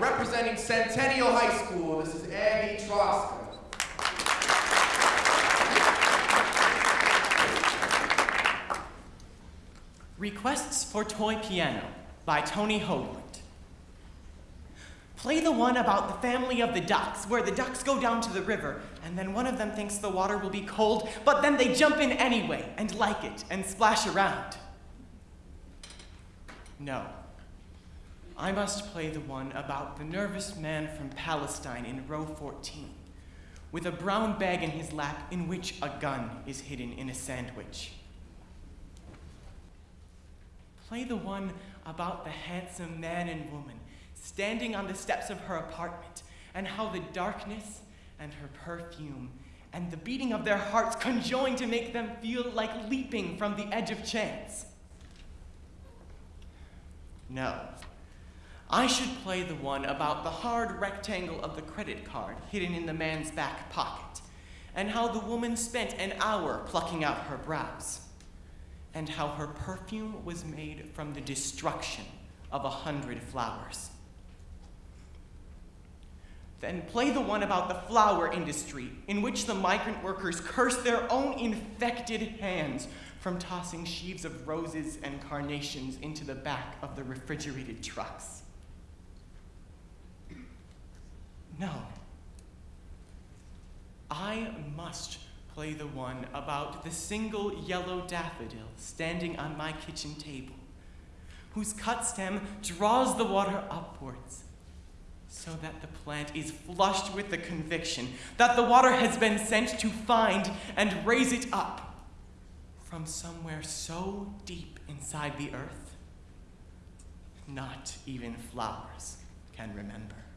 representing Centennial High School, this is Abby Troska. Requests for Toy Piano by Tony Hoagland. Play the one about the family of the ducks, where the ducks go down to the river, and then one of them thinks the water will be cold, but then they jump in anyway and like it and splash around. No. I must play the one about the nervous man from Palestine in row 14, with a brown bag in his lap in which a gun is hidden in a sandwich. Play the one about the handsome man and woman standing on the steps of her apartment, and how the darkness and her perfume and the beating of their hearts conjoin to make them feel like leaping from the edge of chance. No. I should play the one about the hard rectangle of the credit card hidden in the man's back pocket, and how the woman spent an hour plucking out her brows, and how her perfume was made from the destruction of a hundred flowers. Then play the one about the flower industry, in which the migrant workers curse their own infected hands from tossing sheaves of roses and carnations into the back of the refrigerated trucks. No. I must play the one about the single yellow daffodil standing on my kitchen table, whose cut stem draws the water upwards so that the plant is flushed with the conviction that the water has been sent to find and raise it up from somewhere so deep inside the earth, not even flowers can remember.